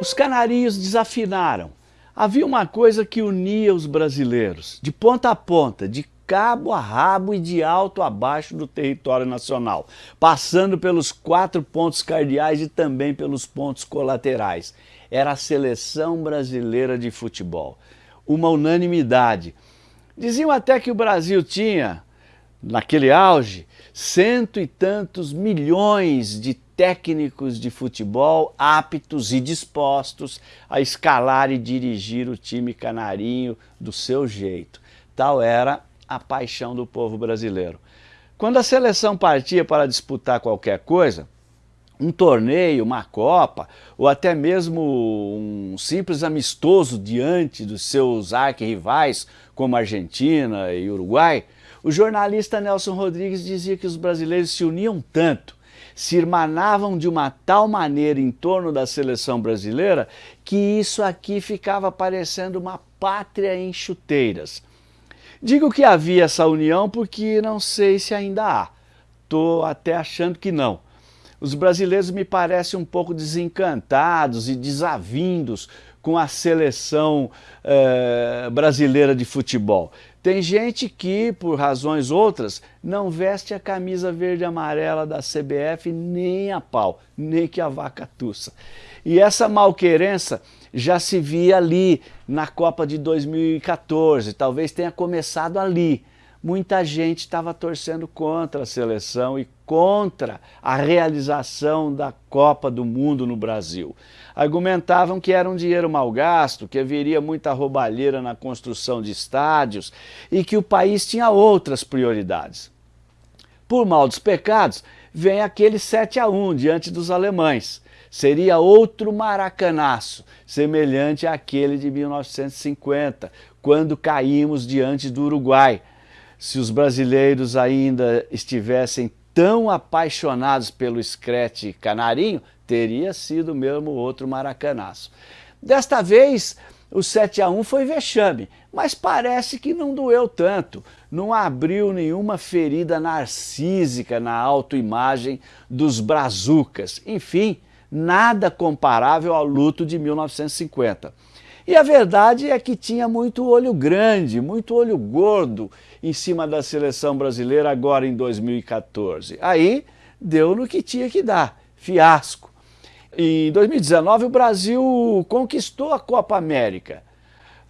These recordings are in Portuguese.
Os canarinhos desafinaram. Havia uma coisa que unia os brasileiros, de ponta a ponta, de cabo a rabo e de alto a baixo do território nacional, passando pelos quatro pontos cardeais e também pelos pontos colaterais. Era a seleção brasileira de futebol. Uma unanimidade. Diziam até que o Brasil tinha, naquele auge, cento e tantos milhões de técnicos de futebol aptos e dispostos a escalar e dirigir o time canarinho do seu jeito. Tal era a paixão do povo brasileiro. Quando a seleção partia para disputar qualquer coisa, um torneio, uma Copa, ou até mesmo um simples amistoso diante dos seus arquirrivais, como Argentina e Uruguai, o jornalista Nelson Rodrigues dizia que os brasileiros se uniam tanto se irmanavam de uma tal maneira em torno da seleção brasileira que isso aqui ficava parecendo uma pátria em chuteiras. Digo que havia essa união porque não sei se ainda há. Estou até achando que não. Os brasileiros me parecem um pouco desencantados e desavindos com a seleção eh, brasileira de futebol. Tem gente que, por razões outras, não veste a camisa verde e amarela da CBF nem a pau, nem que a vaca tussa. E essa malquerença já se via ali na Copa de 2014, talvez tenha começado ali muita gente estava torcendo contra a seleção e contra a realização da Copa do Mundo no Brasil. Argumentavam que era um dinheiro mal gasto, que haveria muita roubalheira na construção de estádios e que o país tinha outras prioridades. Por mal dos pecados, vem aquele 7 a 1 diante dos alemães. Seria outro maracanaço, semelhante àquele de 1950, quando caímos diante do Uruguai, se os brasileiros ainda estivessem tão apaixonados pelo Screte Canarinho, teria sido mesmo outro maracanaço. Desta vez, o 7 a 1 foi vexame, mas parece que não doeu tanto, não abriu nenhuma ferida narcísica na autoimagem dos brazucas. Enfim, nada comparável ao luto de 1950. E a verdade é que tinha muito olho grande, muito olho gordo em cima da seleção brasileira agora em 2014. Aí deu no que tinha que dar, fiasco. Em 2019 o Brasil conquistou a Copa América,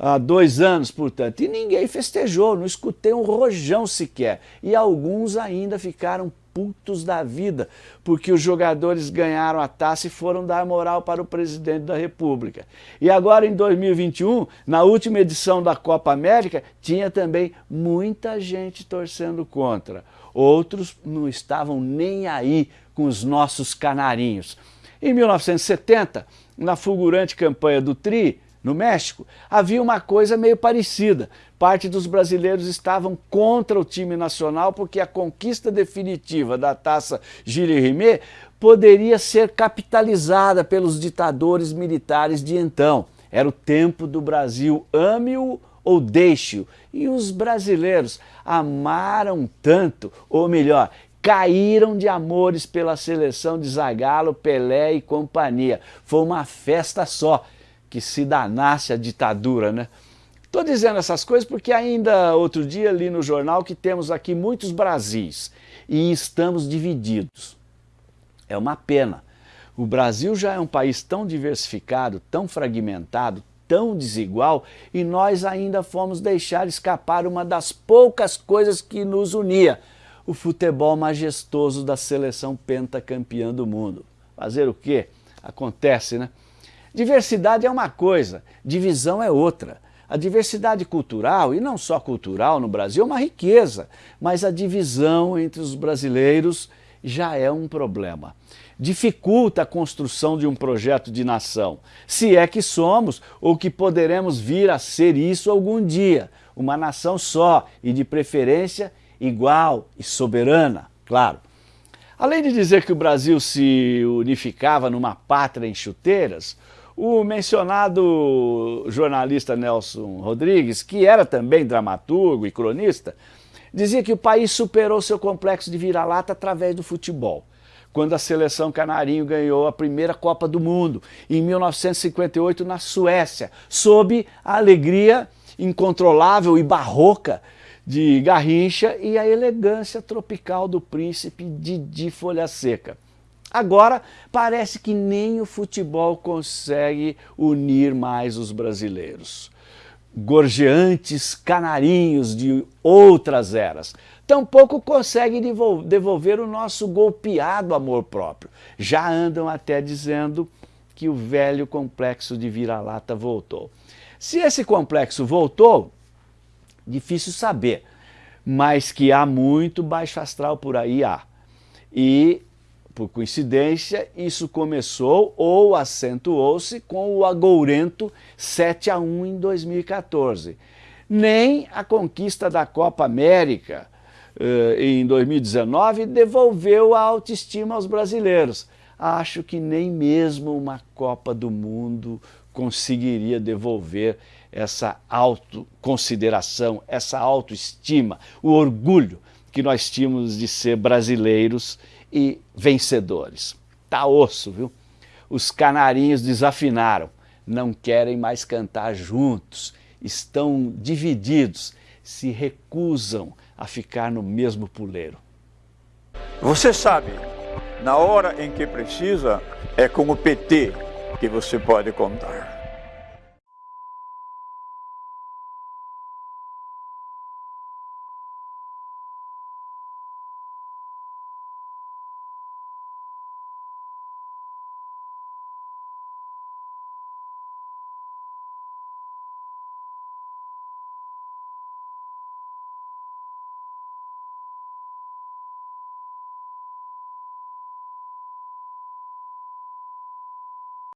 há dois anos, portanto, e ninguém festejou, não escutei um rojão sequer. E alguns ainda ficaram putos da vida, porque os jogadores ganharam a taça e foram dar moral para o presidente da república. E agora em 2021, na última edição da Copa América, tinha também muita gente torcendo contra. Outros não estavam nem aí com os nossos canarinhos. Em 1970, na fulgurante campanha do Tri, no México, havia uma coisa meio parecida. Parte dos brasileiros estavam contra o time nacional porque a conquista definitiva da taça Gilles Rimet poderia ser capitalizada pelos ditadores militares de então. Era o tempo do Brasil, ame-o ou deixe-o. E os brasileiros amaram tanto, ou melhor, caíram de amores pela seleção de Zagallo, Pelé e companhia. Foi uma festa só que se danasse a ditadura, né? Estou dizendo essas coisas porque ainda outro dia li no jornal que temos aqui muitos Brasis e estamos divididos. É uma pena. O Brasil já é um país tão diversificado, tão fragmentado, tão desigual e nós ainda fomos deixar escapar uma das poucas coisas que nos unia, o futebol majestoso da seleção pentacampeã do mundo. Fazer o quê? Acontece, né? Diversidade é uma coisa, divisão é outra. A diversidade cultural, e não só cultural no Brasil, é uma riqueza, mas a divisão entre os brasileiros já é um problema. Dificulta a construção de um projeto de nação, se é que somos ou que poderemos vir a ser isso algum dia, uma nação só e de preferência igual e soberana, claro. Além de dizer que o Brasil se unificava numa pátria em chuteiras, O mencionado jornalista Nelson Rodrigues, que era também dramaturgo e cronista, dizia que o país superou seu complexo de vira-lata através do futebol quando a seleção canarinho ganhou a primeira Copa do Mundo, em 1958 na Suécia, sob a alegria incontrolável e barroca de Garrincha e a elegância tropical do príncipe Didi Folha Seca. Agora, parece que nem o futebol consegue unir mais os brasileiros. Gorjeantes canarinhos de outras eras, tampouco conseguem devolver o nosso golpeado amor próprio. Já andam até dizendo que o velho complexo de vira-lata voltou. Se esse complexo voltou, difícil saber, mas que há muito baixo astral por aí há. E, por coincidência, isso começou ou acentuou-se com o agourento 7 a 1 em 2014. Nem a conquista da Copa América uh, em 2019 devolveu a autoestima aos brasileiros. Acho que nem mesmo uma Copa do Mundo conseguiria devolver essa autoconsideração, essa autoestima, o orgulho que nós tínhamos de ser brasileiros e vencedores. Tá osso, viu? Os canarinhos desafinaram, não querem mais cantar juntos, estão divididos, se recusam a ficar no mesmo puleiro. Você sabe, na hora em que precisa, é com o PT que você pode contar.